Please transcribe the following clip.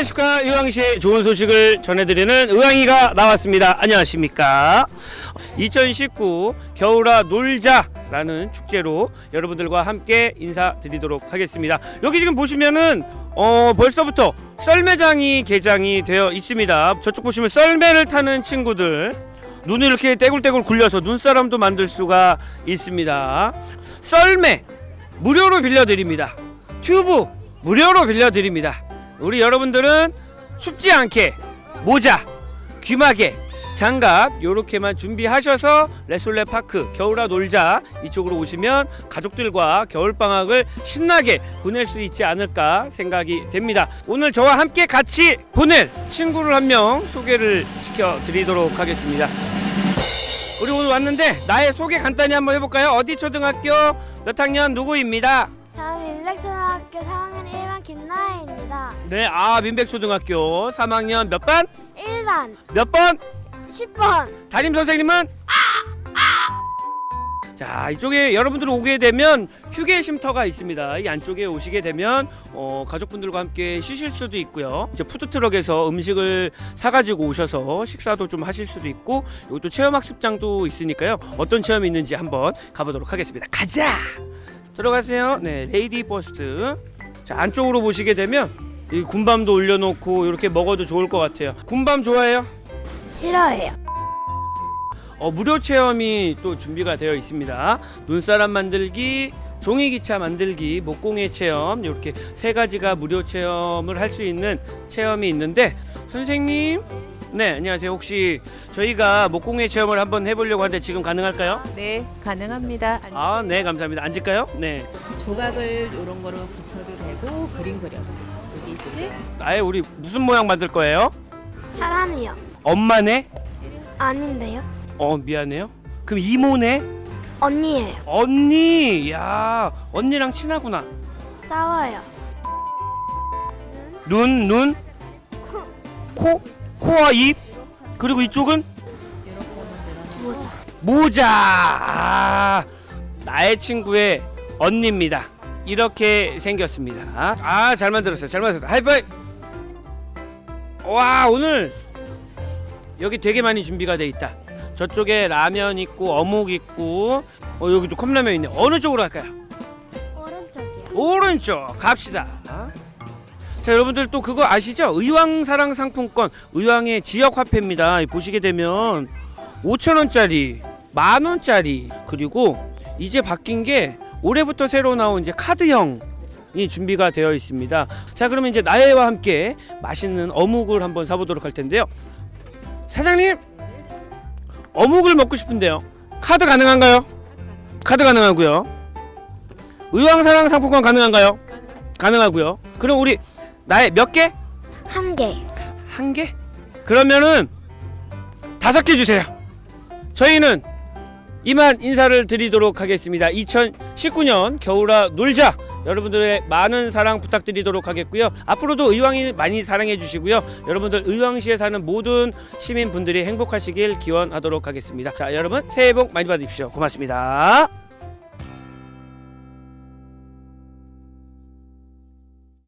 안녕하십니까. 의왕시의 좋은 소식을 전해드리는 의왕이가 나왔습니다. 안녕하십니까. 2019 겨울아 놀자 라는 축제로 여러분들과 함께 인사드리도록 하겠습니다. 여기 지금 보시면은 어 벌써부터 썰매장이 개장이 되어 있습니다. 저쪽 보시면 썰매를 타는 친구들 눈을 이렇게 떼굴떼굴 굴려서 눈사람도 만들 수가 있습니다. 썰매 무료로 빌려드립니다. 튜브 무료로 빌려드립니다 우리 여러분들은 춥지 않게 모자, 귀마개, 장갑 요렇게만 준비하셔서 레솔레 파크 겨울아 놀자 이쪽으로 오시면 가족들과 겨울방학을 신나게 보낼 수 있지 않을까 생각이 됩니다. 오늘 저와 함께 같이 보낼 친구를 한 명 소개를 시켜드리도록 하겠습니다. 우리 오늘 왔는데 나의 소개 간단히 한번 해볼까요? 어디 초등학교 몇 학년? 누구입니다 다음 인백초등학교 3학년 1반 김나혜입니다. 네, 아 민백초등학교 3학년 몇 반? 1반 몇 번? 10번 담임 선생님은? 자 이쪽에 여러분들 오게 되면 휴게 쉼터가 있습니다 이 안쪽에 오시게 되면 어, 가족분들과 함께 쉬실 수도 있고요 이제 푸드트럭에서 음식을 사가지고 오셔서 식사도 좀 하실 수도 있고 이것도 체험학습장도 있으니까요 어떤 체험이 있는지 한번 가보도록 하겠습니다 가자 들어가세요 네 lady first 자 안쪽으로 보시게 되면 이 군밤도 올려놓고 이렇게 먹어도 좋을 것 같아요 군밤 좋아해요? 싫어해요. 어, 무료 체험이 또 준비가 되어 있습니다. 눈사람 만들기, 종이기차 만들기, 목공예 체험 이렇게 세 가지가 무료 체험을 할 수 있는 체험이 있는데 선생님, 네 안녕하세요. 혹시 저희가 목공예 체험을 한번 해보려고 하는데 지금 가능할까요? 네, 가능합니다. 앉- 아, 네 감사합니다. 앉을까요? 네. 조각을 이런 거로 붙여도 되고 그림 그려도 되고 여기 있지? 아예 우리 무슨 모양 만들 거예요? 사람이요. 엄마네? 아닌데요. 어 미안해요. 그럼 이모네? 언니예요. 언니, 야 언니랑 친하구나. 싸워요. 눈, 눈, 코, 코 와 입, 그리고 이쪽은 모자. 모자. 아, 나의 친구의 언니입니다. 이렇게 생겼습니다. 아, 잘 만들었어요. 잘 만들었어요. 하이파이. 와, 오늘 여기 되게 많이 준비가 돼 있다. 저쪽에 라면 있고 어묵 있고 어, 여기도 컵라면 있네. 어느 쪽으로 갈까요? 오른쪽이요. 오른쪽 갑시다. 자 여러분들 또 그거 아시죠? 의왕사랑 상품권 의왕의 지역 화폐입니다. 보시게 되면 5천 원짜리, 만 원짜리 그리고 이제 바뀐 게 올해부터 새로 나온 이제 카드형. 이 준비가 되어 있습니다. 자, 그러면 이제 나혜와 함께 맛있는 어묵을 한번 사보도록 할 텐데요. 사장님, 어묵을 먹고 싶은데요. 카드 가능한가요? 카드 가능하고요. 의왕사랑 상품권 가능한가요? 가능하고요. 그럼 우리 나의 몇 개? 한 개. 한 개? 그러면은 다섯 개 주세요. 저희는 이만 인사를 드리도록 하겠습니다. 2019년 겨울아 놀자. 여러분들의 많은 사랑 부탁드리도록 하겠고요. 앞으로도 의왕이 많이 사랑해 주시고요. 여러분들 의왕시에 사는 모든 시민분들이 행복하시길 기원하도록 하겠습니다. 자, 여러분 새해 복 많이 받으십시오. 고맙습니다.